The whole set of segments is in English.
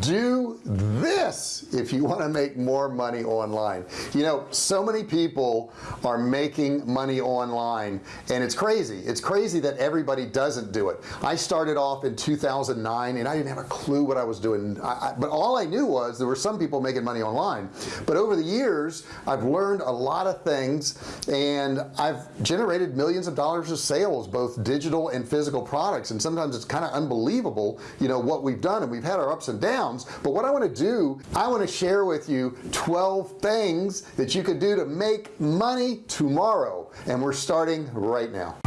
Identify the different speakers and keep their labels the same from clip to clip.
Speaker 1: do this if you want to make more money online. You know so many people are making money online and it's crazy. It's crazy that everybody doesn't do it. I started off in 2009 and I didn't have a clue what I was doing. I, I, but all I knew was there were some people making money online. But over the years I've learned a lot of things and I've generated millions of dollars of sales both digital and physical products. And sometimes it's kind of unbelievable you know what we've done. And we've had our ups and downs but what I want to do I want to share with you 12 things that you could do to make money tomorrow. And we're starting right now.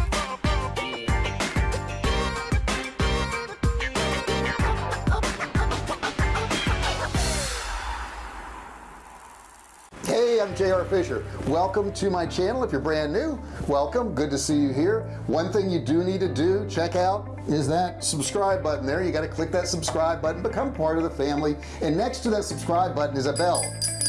Speaker 1: Hey I'm JR Fisher. Welcome to my channel if you're brand new. Welcome good to see you here. One thing you do need to do check out is that subscribe button there. You got to click that subscribe button become part of the family and next to that subscribe button is a bell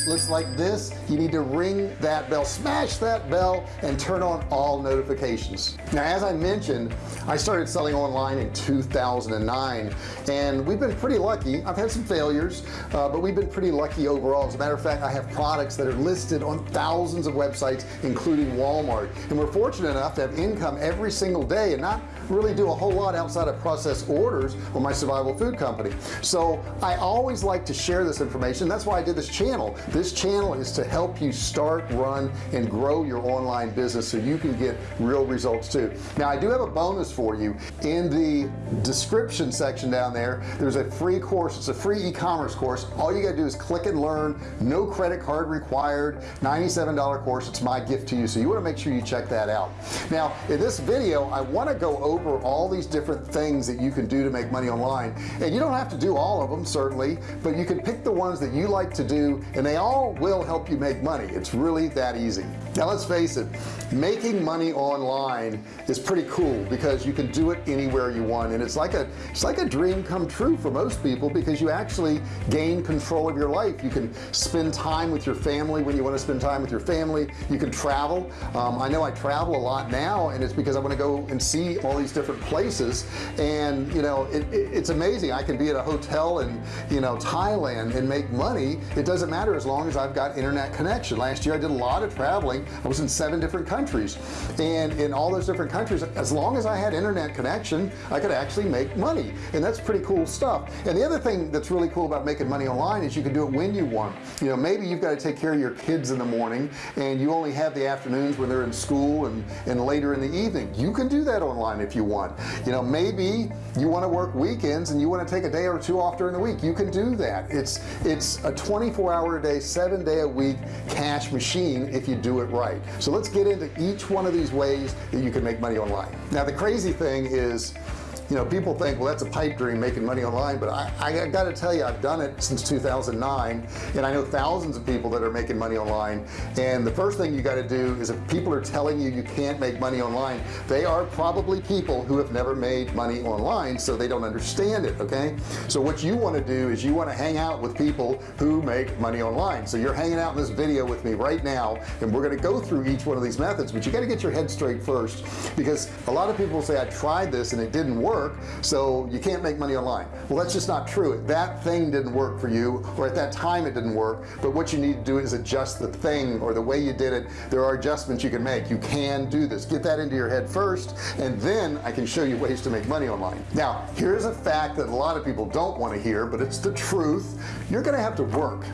Speaker 1: looks like this you need to ring that bell smash that bell and turn on all notifications. Now as I mentioned I started selling online in 2009 and we've been pretty lucky. I've had some failures uh, but we've been pretty lucky overall. As a matter of fact I have products that are listed on thousands of websites including Walmart. And we're fortunate enough to have income every single day and not really do a whole lot outside of process orders with my survival food company. So I always like to share this information. That's why I did this channel this channel is to help you start run and grow your online business so you can get real results too. Now I do have a bonus for you. In the description section down there there's a free course. It's a free e-commerce course. All you gotta do is click and learn. No credit card required. $97 course. It's my gift to you so you want to make sure you check that out. Now in this video I want to go over all these different things that you can do to make money online. And you don't have to do all of them certainly but you can pick the ones that you like to do and they all will help you make money. It's really that easy. Now let's face it making money online is pretty cool because you can do it anywhere you want and it's like a it's like a dream come true for most people because you actually gain control of your life. You can spend time with your family when you want to spend time with your family. You can travel. Um, I know I travel a lot now and it's because I want to go and see all these different places and you know it, it, it's amazing. I can be at a hotel in you know Thailand and make money. It doesn't matter as long long as I've got internet connection. Last year I did a lot of traveling. I was in seven different countries. And in all those different countries as long as I had internet connection I could actually make money. And that's pretty cool stuff. And the other thing that's really cool about making money online is you can do it when you want. You know maybe you've got to take care of your kids in the morning and you only have the afternoons when they're in school and and later in the evening. You can do that online if you want. You know maybe you want to work weekends and you want to take a day or two off during the week you can do that. It's it's a 24 hour a day seven day a week cash machine if you do it right. So let's get into each one of these ways that you can make money online. Now the crazy thing is you know people think well that's a pipe dream making money online but I, I got to tell you I've done it since 2009 and I know thousands of people that are making money online and the first thing you got to do is if people are telling you you can't make money online they are probably people who have never made money online so they don't understand it okay? So what you want to do is you want to hang out with people who make money online. So you're hanging out in this video with me right now and we're going to go through each one of these methods but you got to get your head straight first because a lot of people say I tried this and it didn't work work so you can't make money online. Well that's just not true. That thing didn't work for you or at that time it didn't work but what you need to do is adjust the thing or the way you did it. There are adjustments you can make. You can do this. Get that into your head first and then I can show you ways to make money online. Now here's a fact that a lot of people don't want to hear but it's the truth. You're gonna have to work.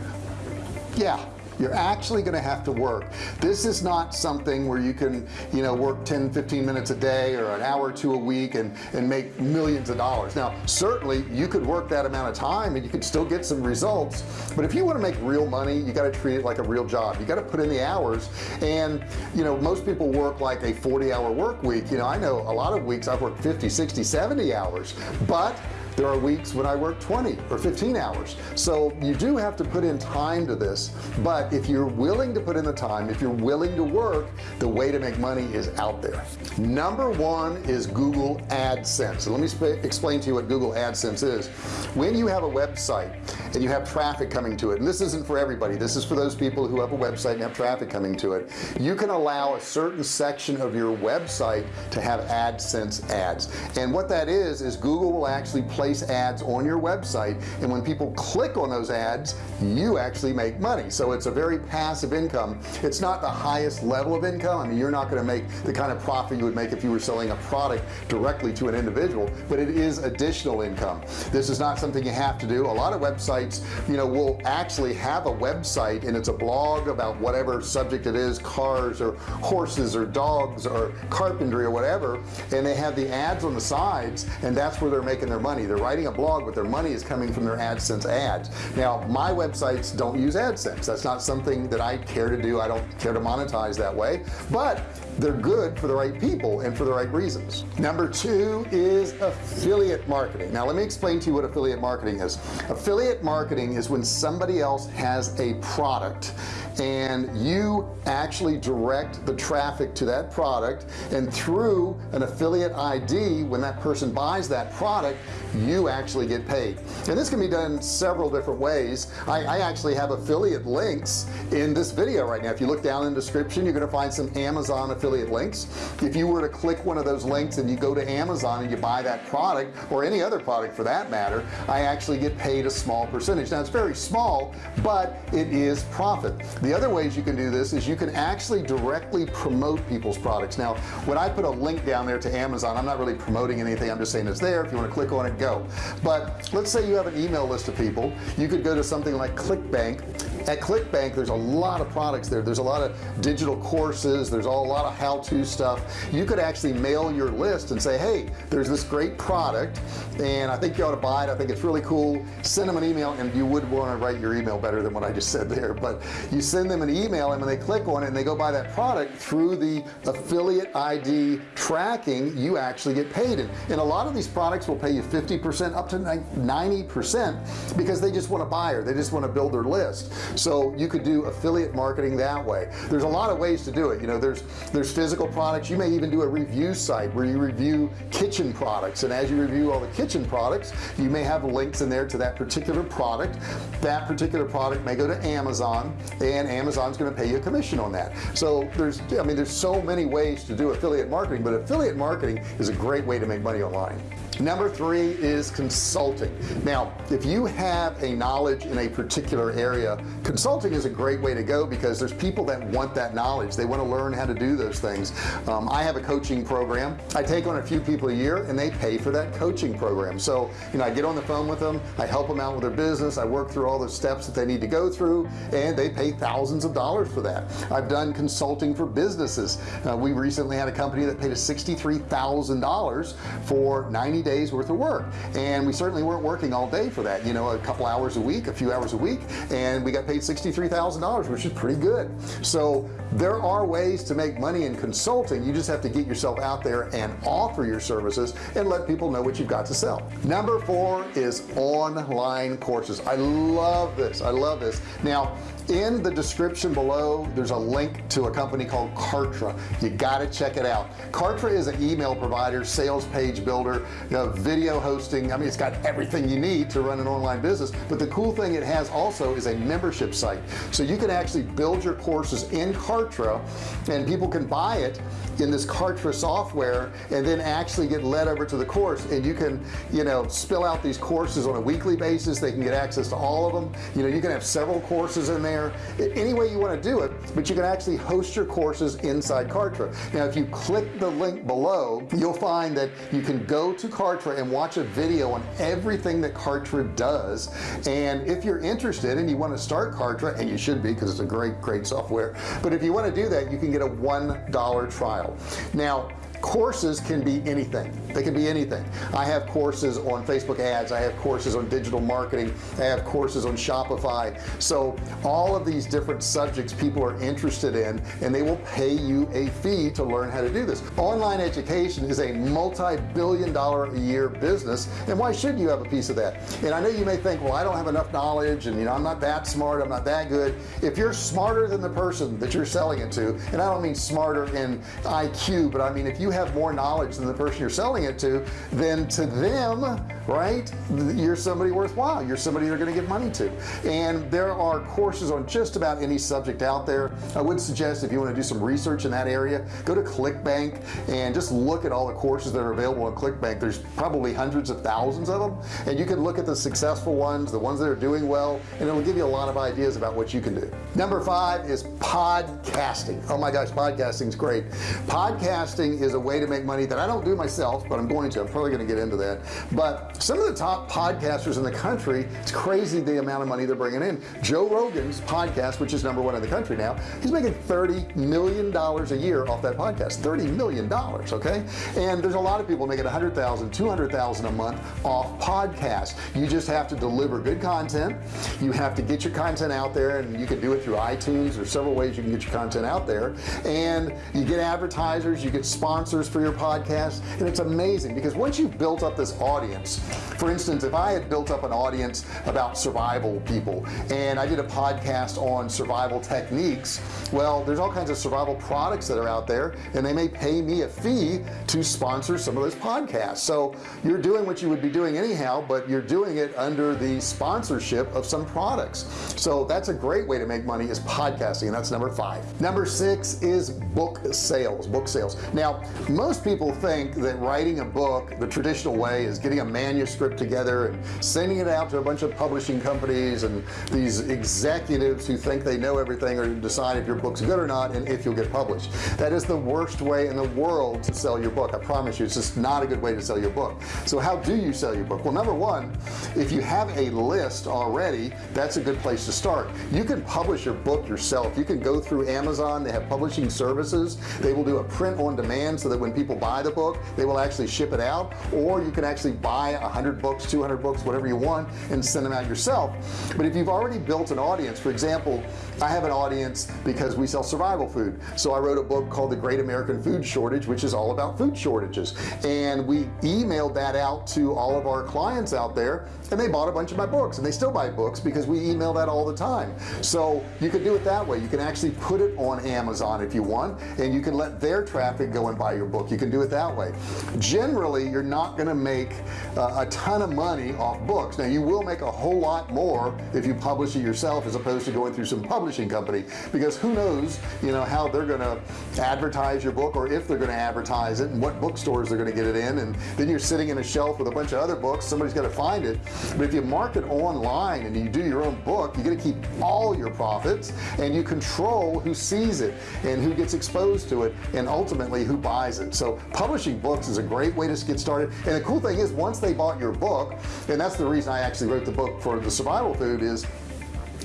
Speaker 1: Yeah you're actually going to have to work. This is not something where you can you know work 10 15 minutes a day or an hour or two a week and and make millions of dollars. Now certainly you could work that amount of time and you could still get some results but if you want to make real money you got to treat it like a real job. You got to put in the hours and you know most people work like a 40 hour work week. You know I know a lot of weeks I've worked 50 60 70 hours but there are weeks when I work 20 or 15 hours. So you do have to put in time to this but if you're willing to put in the time if you're willing to work the way to make money is out there. Number one is Google AdSense. Let me explain to you what Google AdSense is. When you have a website and you have traffic coming to it and this isn't for everybody this is for those people who have a website and have traffic coming to it you can allow a certain section of your website to have AdSense ads. And what that is is Google will actually place ads on your website and when people click on those ads you actually make money. So it's a very passive income. It's not the highest level of income. I mean you're not going to make the kind of profit you would make if you were selling a product directly to an individual but it is additional income. This is not something you have to do. A lot of websites you know will actually have a website and it's a blog about whatever subject it is cars or horses or dogs or carpentry or whatever and they have the ads on the sides and that's where they're making their money they're writing a blog but their money is coming from their AdSense ads. Now my websites don't use AdSense. That's not something that I care to do. I don't care to monetize that way. But they're good for the right people and for the right reasons. Number two is affiliate marketing. Now let me explain to you what affiliate marketing is. Affiliate marketing is when somebody else has a product and you actually direct the traffic to that product and through an affiliate ID when that person buys that product you actually get paid. And this can be done several different ways. I, I actually have affiliate links in this video right now. If you look down in the description you're gonna find some Amazon affiliate links. If you were to click one of those links and you go to Amazon and you buy that product or any other product for that matter I actually get paid a small percentage. Now it's very small but it is profit. The other ways you can do this is you can actually directly promote people's products. Now when I put a link down there to Amazon I'm not really promoting anything. I'm just saying it's there. If you want to click on it go. But let's say you have an email list of people. You could go to something like ClickBank. At ClickBank there's a lot of products there. There's a lot of digital courses. There's a lot of how-to stuff. You could actually mail your list and say hey there's this great product and I think you ought to buy it. I think it's really cool. Send them an email and you would want to write your email better than what I just said there. But you send them an email and when they click on it and they go buy that product through the affiliate ID tracking you actually get paid. And, and a lot of these products will pay you 50% up to 90% because they just want a buyer. They just want to build their list. So you could do affiliate marketing that way. There's a lot of ways to do it. You know there's there's physical products. You may even do a review site where you review kitchen products. And as you review all the kitchen products you may have links in there to that particular product. That particular product may go to Amazon and Amazon's going to pay you a commission on that. So there's I mean there's so many ways to do affiliate marketing but affiliate marketing is a great way to make money online number three is consulting. Now if you have a knowledge in a particular area consulting is a great way to go because there's people that want that knowledge. They want to learn how to do those things. Um, I have a coaching program. I take on a few people a year and they pay for that coaching program. So you know I get on the phone with them I help them out with their business I work through all the steps that they need to go through and they pay thousands of dollars for that. I've done consulting for businesses. Uh, we recently had a company that paid us $63,000 for 90 days days worth of work. And we certainly weren't working all day for that you know a couple hours a week a few hours a week and we got paid $63,000 which is pretty good. So there are ways to make money in consulting. You just have to get yourself out there and offer your services and let people know what you've got to sell. Number four is online courses. I love this. I love this. Now in the description below there's a link to a company called Kartra. You got to check it out. Kartra is an email provider sales page builder you know, video hosting. I mean it's got everything you need to run an online business. But the cool thing it has also is a membership site. So you can actually build your courses in Kartra and people can buy it in this Kartra software and then actually get led over to the course. And you can you know spill out these courses on a weekly basis. They can get access to all of them. You know you can have several courses in there there any way you want to do it but you can actually host your courses inside Kartra. Now if you click the link below you'll find that you can go to Kartra and watch a video on everything that Kartra does. And if you're interested and you want to start Kartra and you should be because it's a great great software but if you want to do that you can get a one dollar trial. Now courses can be anything. They can be anything. I have courses on Facebook ads. I have courses on digital marketing. I have courses on Shopify. So all of these different subjects people are interested in and they will pay you a fee to learn how to do this. Online education is a multi-billion dollar a year business and why should you have a piece of that? And I know you may think well I don't have enough knowledge and you know I'm not that smart I'm not that good. If you're smarter than the person that you're selling it to and I don't mean smarter in IQ but I mean if you you have more knowledge than the person you're selling it to then to them right you're somebody worthwhile. You're somebody they're going to give money to. And there are courses on just about any subject out there. I would suggest if you want to do some research in that area go to ClickBank and just look at all the courses that are available on ClickBank. There's probably hundreds of thousands of them. And you can look at the successful ones the ones that are doing well and it'll give you a lot of ideas about what you can do. Number five is podcasting. Oh my gosh podcasting is great. Podcasting is a way to make money that I don't do myself but I'm going to. I'm probably going to get into that. But some of the top podcasters in the country it's crazy the amount of money they're bringing in. Joe Rogan's podcast which is number one in the country now he's making 30 million dollars a year off that podcast. 30 million dollars okay? And there's a lot of people making 100,000 200,000 a month off podcasts. You just have to deliver good content. You have to get your content out there and you can do it through iTunes. Or several ways you can get your content out there. And you get advertisers you get sponsors for your podcast and it's amazing because once you've built up this audience for instance if I had built up an audience about survival people and I did a podcast on survival techniques well there's all kinds of survival products that are out there and they may pay me a fee to sponsor some of those podcasts. So you're doing what you would be doing anyhow but you're doing it under the sponsorship of some products. So that's a great way to make money is podcasting and that's number five. Number six is book sales book sales. Now most people think that writing a book the traditional way is getting a manuscript together and sending it out to a bunch of publishing companies and these executives who think they know everything or decide if your book's good or not and if you'll get published. That is the worst way in the world to sell your book I promise you. It's just not a good way to sell your book. So how do you sell your book? Well number one if you have a list already that's a good place to start. You can publish your book yourself. You can go through Amazon. They have publishing services. They will do a print on demand so that when people buy the book they will actually ship it out or you can actually buy a hundred books 200 books whatever you want and send them out yourself. But if you've already built an audience for example I have an audience because we sell survival food. So I wrote a book called the Great American Food Shortage which is all about food shortages. And we emailed that out to all of our clients out there and they bought a bunch of my books and they still buy books because we email that all the time. So you can do it that way. You can actually put it on Amazon if you want and you can let their traffic go and buy your book. You can do it that way. Generally you're not going to make uh, a ton of money off books. Now you will make a whole lot more if you publish it yourself as opposed to going through some publishing company because who knows you know how they're going to advertise your book or if they're going to advertise it and what bookstores they're going to get it in. And then you're sitting in a shelf with a bunch of other books. Somebody's got to find it. But if you market online and you do your own book you get to keep all your profits and you control who sees it and who gets exposed to it and ultimately who buys it. So publishing books is a great way to get started. And the cool thing is once they bought your book and that's the reason I actually wrote the book for the survival food is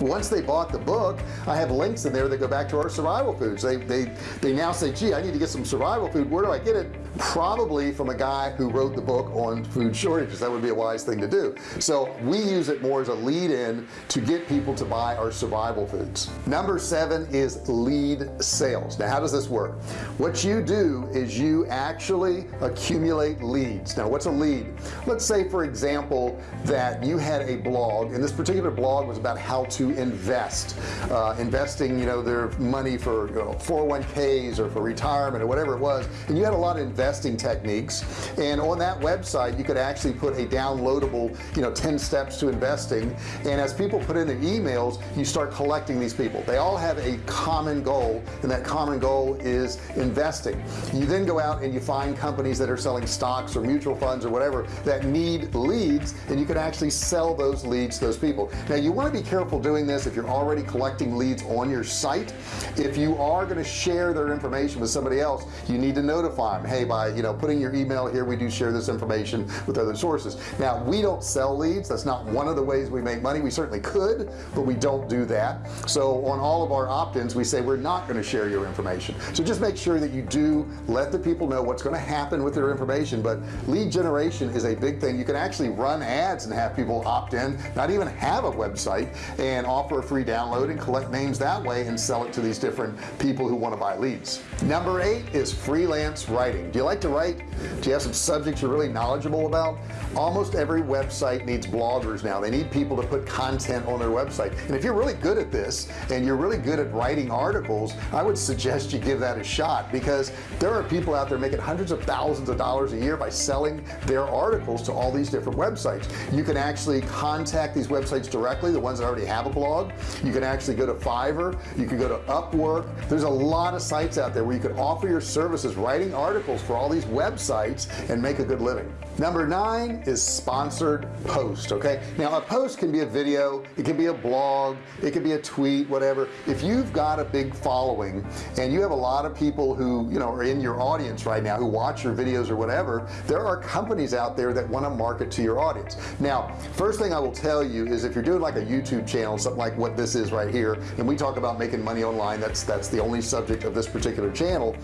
Speaker 1: once they bought the book I have links in there that go back to our survival foods. They they they now say gee I need to get some survival food. Where do I get it probably from a guy who wrote the book on food shortages. That would be a wise thing to do. So we use it more as a lead in to get people to buy our survival foods. Number seven is lead sales. Now how does this work? What you do is you actually accumulate leads. Now what's a lead? Let's say for example that you had a blog and this particular blog was about how to invest uh, investing you know their money for you know, 401ks or for retirement or whatever it was and you had a lot of investing techniques. And on that website you could actually put a downloadable you know 10 steps to investing. And as people put in their emails you start collecting these people. They all have a common goal and that common goal is investing. You then go out and you find companies that are selling stocks or mutual funds or whatever that need leads and you can actually sell those leads to those people. Now you want to be careful doing this if you're already collecting leads on your site. If you are going to share their information with somebody else you need to notify them hey by you know putting your email here we do share this information with other sources. Now we don't sell leads. That's not one of the ways we make money. We certainly could but we don't do that. So on all of our opt-ins we say we're not going to share your information. So just make sure that you do let the people know what's going to happen with their information. But lead generation is a big thing. You can actually run ads and have people opt in not even have a website and and offer a free download and collect names that way and sell it to these different people who want to buy leads. Number eight is freelance writing. Do you like to write do you have some subjects you're really knowledgeable about. Almost every website needs bloggers now. They need people to put content on their website. And if you're really good at this and you're really good at writing articles I would suggest you give that a shot because there are people out there making hundreds of thousands of dollars a year by selling their articles to all these different websites. You can actually contact these websites directly the ones that already have a blog. You can actually go to Fiverr. You can go to Upwork. There's a lot of sites out there where you can offer your services writing articles for all these websites and make a good living. Number nine is sponsored post okay? Now a post can be a video it can be a blog it can be a tweet whatever. If you've got a big following and you have a lot of people who you know are in your audience right now who watch your videos or whatever there are companies out there that want to market to your audience. Now first thing I will tell you is if you're doing like a YouTube channel something like what this is right here and we talk about making money online that's that's the only subject of this particular channel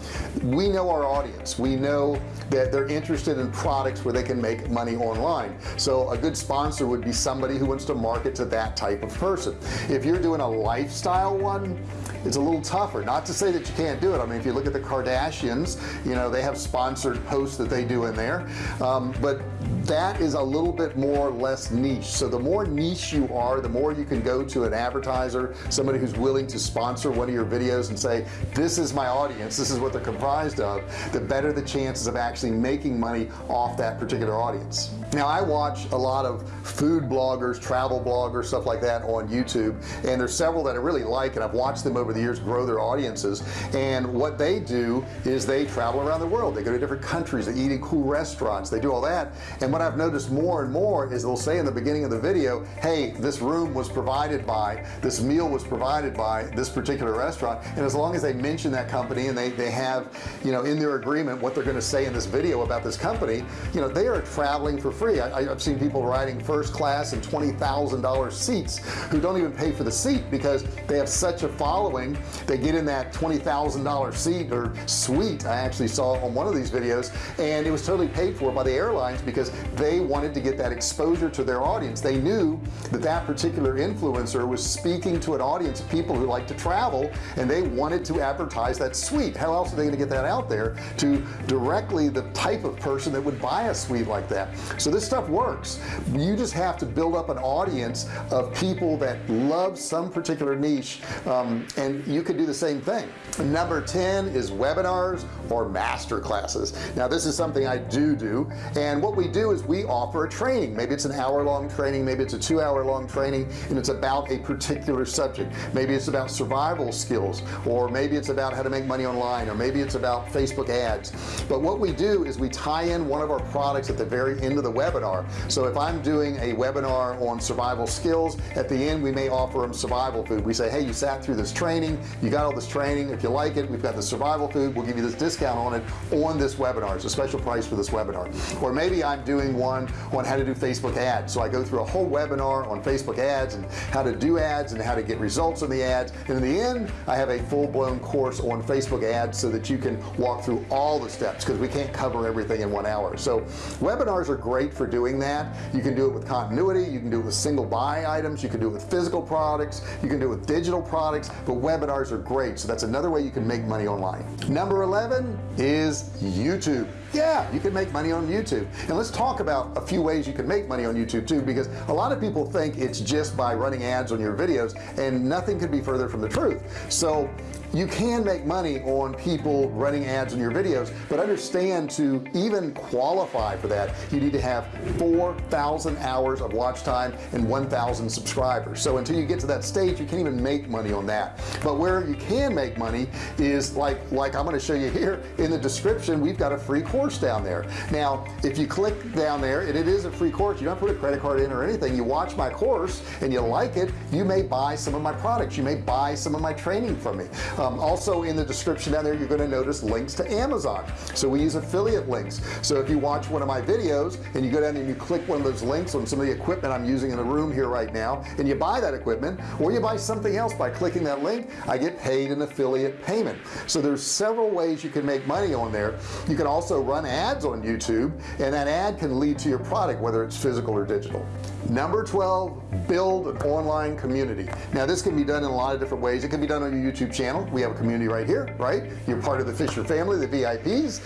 Speaker 1: we know our audience. We know that they're interested in products where they can make money online. So a good sponsor would be somebody who wants to market to that type of person. If you're doing a lifestyle one it's a little tougher. Not to say that you can't do it. I mean if you look at the Kardashians you know they have sponsored posts that they do in there. Um, but that is a little bit more less niche. So the more niche you are the more you can go to an advertiser somebody who's willing to sponsor one of your videos and say this is my audience. This is what they're comprised of the better the chances of actually making money off that particular audience. Now I watch a lot of food bloggers travel bloggers stuff like that on YouTube and there's several that I really like and I've watched them over the years grow their audiences and what they do is they travel around the world. They go to different countries they eat in cool restaurants they do all that and what I've noticed more and more is they'll say in the beginning of the video hey this room was provided by this meal was provided by this particular restaurant and as long as they mention that company and they they have you know in their agreement what they're going to say in this video about this company you know they are traveling for free. I, have seen people riding first class and $20,000 seats who don't even pay for the seat because they have such a following. They get in that $20,000 seat or suite I actually saw on one of these videos and it was totally paid for by the airlines because they wanted to get that exposure to their audience. They knew that that particular influencer was speaking to an audience of people who like to travel and they wanted to advertise that suite. How else are they going to get that out there to directly the type of person that would buy a suite like that. So this stuff works. You just have to build up an audience of people that love some particular niche um, and you can do the same thing. Number 10 is webinars or master classes. Now this is something I do do and what we do is we offer a training. Maybe it's an hour-long training maybe it's a two-hour-long training and it's about a particular subject. Maybe it's about survival skills or maybe it's about how to make money online or maybe it's about Facebook ads but what we do is we tie in one of our products at the very end of the webinar. So if I'm doing a webinar on survival skills at the end we may offer them survival food. We say hey you sat through this training. You got all this training. If you like it we've got the survival food. We'll give you this discount on it on this webinar. It's a special price for this webinar. Or maybe I'm doing one on how to do Facebook ads. So I go through a whole webinar on Facebook ads and how to do ads and how to get results on the ads. And in the end I have a full-blown course on Facebook ads so that you can walk through all the steps because we can't cover everything in one hour. So webinars are great for doing that. You can do it with continuity you can do it with single buy items you can do it with physical products you can do it with digital products but webinars are great. So that's another way you can make money online. Number 11 is YouTube. Yeah you can make money on YouTube. And let's talk about a few ways you can make money on YouTube too because a lot of people think it's just by running ads on your videos and nothing could be further from the truth. So you can make money on people running ads on your videos but understand to even qualify for that you need to have 4,000 hours of watch time and 1,000 subscribers. So until you get to that stage you can't even make money on that. But where you can make money is like like I'm going to show you here in the description we've got a free course down there. Now if you click down there and it is a free course you don't put a credit card in or anything you watch my course and you like it you may buy some of my products you may buy some of my training from me also in the description down there you're going to notice links to Amazon. So we use affiliate links. So if you watch one of my videos and you go down and you click one of those links on some of the equipment I'm using in the room here right now and you buy that equipment or you buy something else by clicking that link I get paid an affiliate payment. So there's several ways you can make money on there. You can also run ads on YouTube and that ad can lead to your product whether it's physical or digital number 12 build an online community. Now this can be done in a lot of different ways. It can be done on your YouTube channel. We have a community right here right? You're part of the Fisher family the VIPs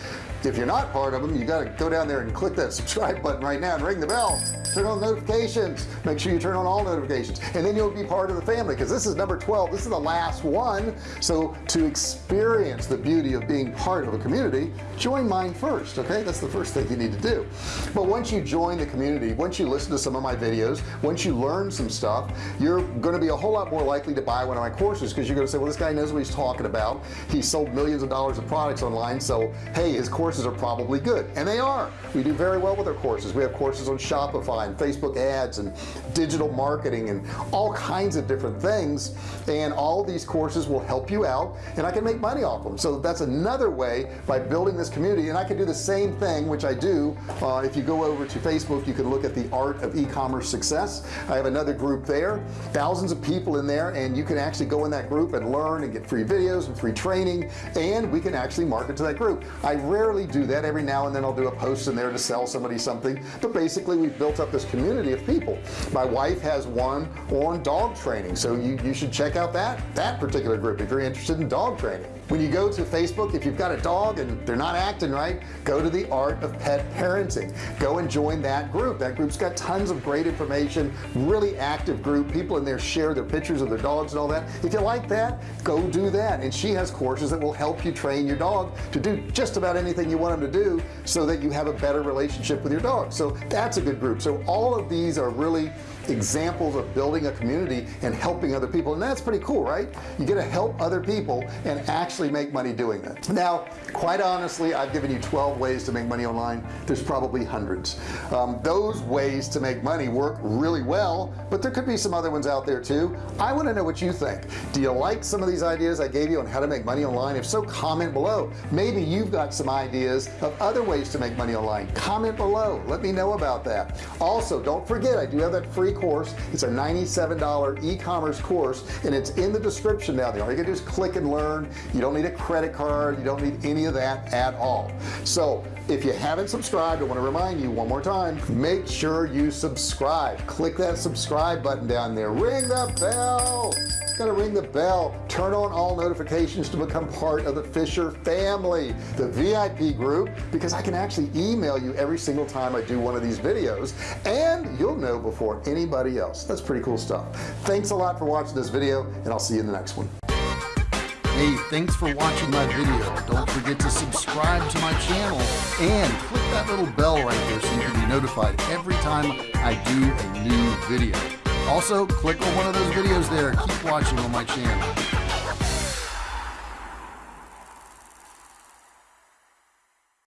Speaker 1: if you're not part of them you got to go down there and click that subscribe button right now and ring the bell. Turn on notifications. Make sure you turn on all notifications. And then you'll be part of the family because this is number 12 this is the last one. So to experience the beauty of being part of a community join mine first okay? That's the first thing you need to do. But once you join the community once you listen to some of my videos once you learn some stuff you're going to be a whole lot more likely to buy one of my courses because you're going to say well this guy knows what he's talking about. He sold millions of dollars of products online so hey his courses are probably good and they are. We do very well with our courses. We have courses on Shopify and Facebook ads and digital marketing and all kinds of different things and all these courses will help you out and I can make money off them. So that's another way by building this community and I can do the same thing which I do uh, if you go over to Facebook you can look at the art of e-commerce success. I have another group there thousands of people in there and you can actually go in that group and learn and get free videos and free training and we can actually market to that group. I rarely do that every now and then I'll do a post in there to sell somebody something. But basically we've built up this community of people. My wife has one on dog training so you, you should check out that that particular group if you're interested in dog training when you go to Facebook if you've got a dog and they're not acting right go to the art of pet parenting. Go and join that group. That group's got tons of great information really active group. People in there share their pictures of their dogs and all that. If you like that go do that. And she has courses that will help you train your dog to do just about anything you want them to do so that you have a better relationship with your dog. So that's a good group. So all of these are really examples of building a community and helping other people. And that's pretty cool right? You get to help other people and actually make money doing that. Now quite honestly I've given you 12 ways to make money online. There's probably hundreds. Um, those ways to make money work really well but there could be some other ones out there too. I want to know what you think. Do you like some of these ideas I gave you on how to make money online? If so comment below. Maybe you've got some ideas of other ways to make money online. Comment below. Let me know about that. Also don't forget I do have that free course. It's a $97 e-commerce course and it's in the description down there. All you can do is click and learn. You don't need a credit card. You don't need any of that at all. So if you haven't subscribed I want to remind you one more time make sure you subscribe. Click that subscribe button down there. Ring the bell gotta ring the bell. Turn on all notifications to become part of the Fisher family the VIP group because I can actually email you every single time I do one of these videos and you'll know before anybody else. That's pretty cool stuff. Thanks a lot for watching this video and I'll see you in the next one. Hey, thanks for watching my video. Don't forget to subscribe to my channel and click that little bell right there so you can be notified every time I do a new video also click on one of those videos there. Keep watching on my channel